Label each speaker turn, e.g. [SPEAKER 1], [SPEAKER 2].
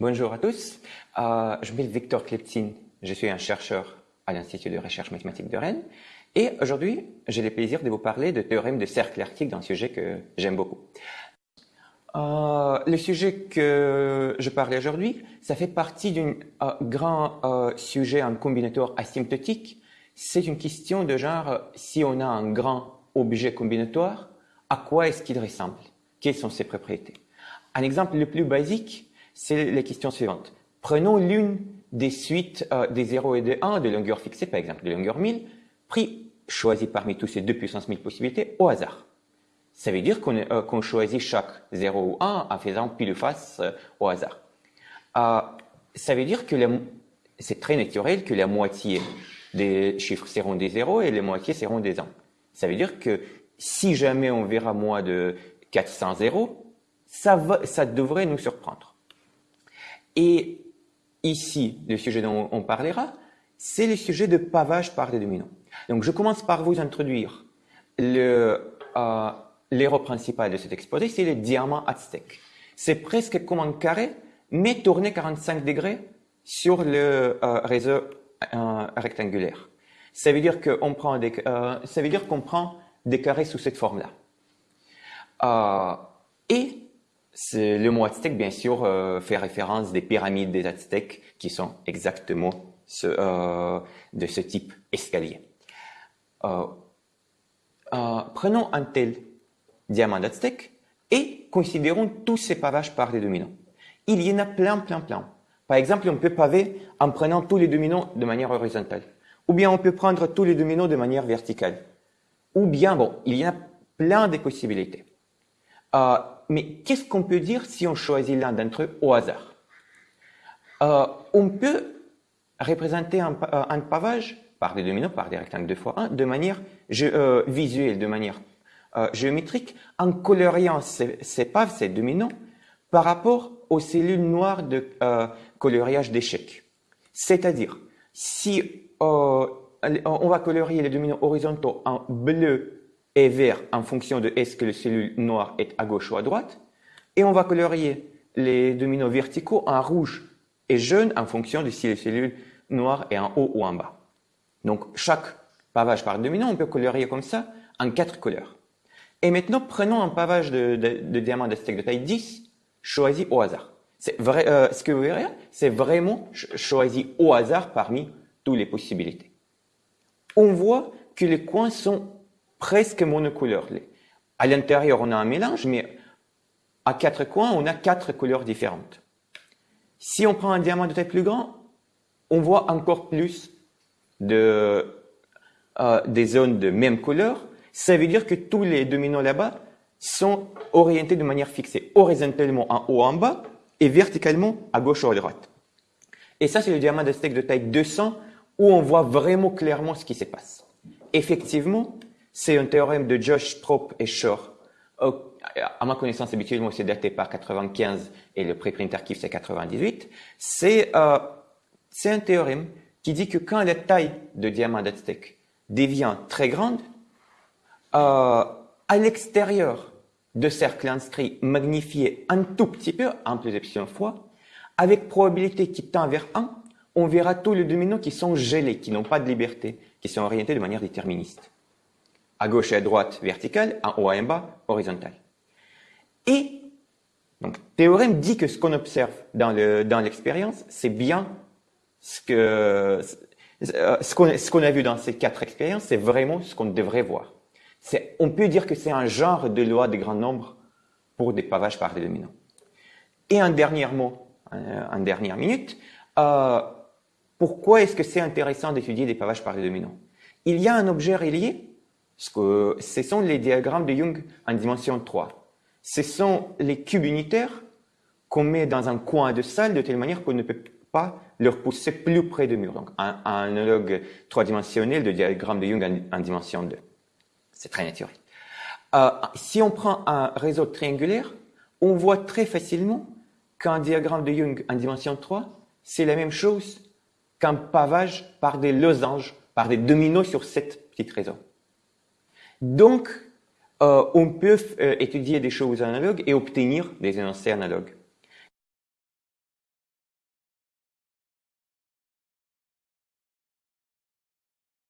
[SPEAKER 1] bonjour à tous. Euh, je m'appelle Victor Kleptine. Je suis un chercheur à l'Institut de recherche mathématique de Rennes. Et aujourd'hui, j'ai le plaisir de vous parler de théorème de cercle arctique, d'un sujet que j'aime beaucoup. Euh, le sujet que je parle aujourd'hui, ça fait partie d'un euh, grand sujet en combinatoire asymptotique. C'est une question de genre, si on a un grand objet combinatoire, à quoi est-ce qu'il ressemble? Quelles sont ses propriétés? Un exemple le plus basique, c'est la question suivante. Prenons l'une des suites euh, des 0 et des 1 de longueur fixée, par exemple de longueur 1000, pris choisi parmi tous ces 2 puissance 1000 possibilités au hasard. Ça veut dire qu'on euh, choisit chaque 0 ou 1 en faisant pile face euh, au hasard. ça veut dire que c'est très naturel que la moitié des chiffres seront des 0 et les moitiés seront des 1. Ça veut dire que si jamais on verra moins de 400 zéros, ça, va, ça devrait nous surprendre. Et ici, le sujet dont on parlera, c'est le sujet de pavage par des dominants. Donc, je commence par vous introduire le, euh, l'héros principal de cet exposé, c'est le diamant aztèque. C'est presque comme un carré, mais tourné 45 degrés sur le euh, réseau euh, rectangulaire. Ça veut dire qu'on prend des, euh, ça veut dire qu'on prend des carrés sous cette forme-là. Et le mot aztèque, bien sûr, euh, fait référence des pyramides des Aztèques qui sont exactement euh, de ce type escalier. Euh, prenons un tel diamant aztèque et considérons tous ces pavages par les dominants. Il y en a plein, plein, plein. Par exemple, on peut paver en prenant tous les dominants de manière horizontale. Ou bien on peut prendre tous les dominants de manière verticale. Ou bien, bon, il y a plein de possibilités. Euh, mais qu'est-ce qu'on peut dire si on choisit l'un d'entre eux au hasard? Euh, On peut représenter un, euh, un, pavage par des dominos, par des rectangles 2 fois 1, de manière visuelle, de manière géométrique, en coloriant ces, ces paves, ces dominos, par rapport aux cellules noires de coloriage d'échecs. C'est-à-dire, si on va colorier les dominos horizontaux en bleu et vert en fonction de est-ce que la cellule noire est à gauche ou à droite. Et on va colorier les dominos verticaux en rouge et jaune en fonction de si la cellule noire est en haut ou en bas. Donc, chaque pavage par domino, on peut colorier comme ça en quatre couleurs. Et maintenant, prenons un pavage de, de, de diamant d'aztèque de taille 10, choisi au hasard. C'est vrai, euh, ce que vous verrez, c'est vraiment choisi au hasard parmi toutes les possibilités. On voit que les coins sont presque monocouleur. À l'intérieur, on a un mélange, mais à quatre coins, on a quatre couleurs différentes. Si on prend un diamant de taille plus grand, on voit encore plus de, euh, des zones de même couleur. Ça veut dire que tous les dominants là-bas sont orientés de manière fixée, horizontalement en haut en bas et verticalement à gauche ou à droite. Et ça, c'est le diamant de steak de taille 200 où on voit vraiment clairement ce qui se passe. Effectivement, c'est un théorème de Josh, Trop et Shor. À ma connaissance, habituellement, c'est daté par 95 et le préprint archive, c'est 98. C'est euh, un théorème qui dit que quand la taille de diamant d'Aztec devient très grande, euh, à l'extérieur de cercle inscrit magnifié un tout petit peu, un plus epsilon fois, avec probabilité qui tend vers 1, on verra tous les dominos qui sont gelés, qui n'ont pas de liberté, qui sont orientés de manière déterministe à gauche et à droite verticale, en haut et en bas horizontal. Et donc théorème dit que ce qu'on observe dans le dans l'expérience, c'est bien ce que ce qu'on ce qu'on a vu dans ces quatre expériences, c'est vraiment ce qu'on devrait voir. C'est on peut dire que c'est un genre de loi des grands nombres pour des pavages par des dominants. Et un dernier mot, en dernière minute, euh, pourquoi est-ce que c'est intéressant d'étudier des pavages par des dominants Il y a un objet relié que ce sont les diagrammes de Young en dimension 3. Ce sont les cubes unitaires qu'on met dans un coin de salle de telle manière qu'on ne peut pas leur pousser plus près du mur. Donc, un, analogue trois-dimensionnel de diagramme de Young en, dimension 2. C'est très naturel. Euh, si on prend un réseau triangulaire, on voit très facilement qu'un diagramme de Young en dimension 3, c'est la même chose qu'un pavage par des losanges, par des dominos sur cette petite réseau. Donc, euh, on peut euh, étudier des choses analogues et obtenir des énoncés analogues.